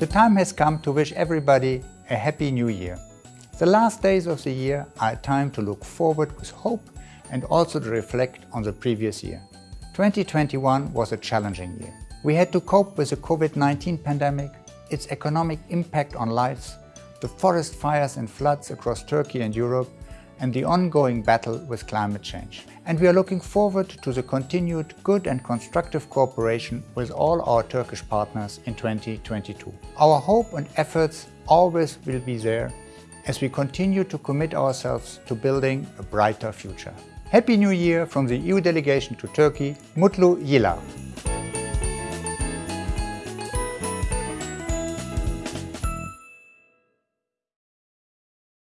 The time has come to wish everybody a happy new year. The last days of the year are a time to look forward with hope and also to reflect on the previous year. 2021 was a challenging year. We had to cope with the COVID-19 pandemic, its economic impact on lives, the forest fires and floods across Turkey and Europe, and the ongoing battle with climate change. And we are looking forward to the continued good and constructive cooperation with all our Turkish partners in 2022. Our hope and efforts always will be there as we continue to commit ourselves to building a brighter future. Happy New Year from the EU delegation to Turkey, Mutlu Yıllar.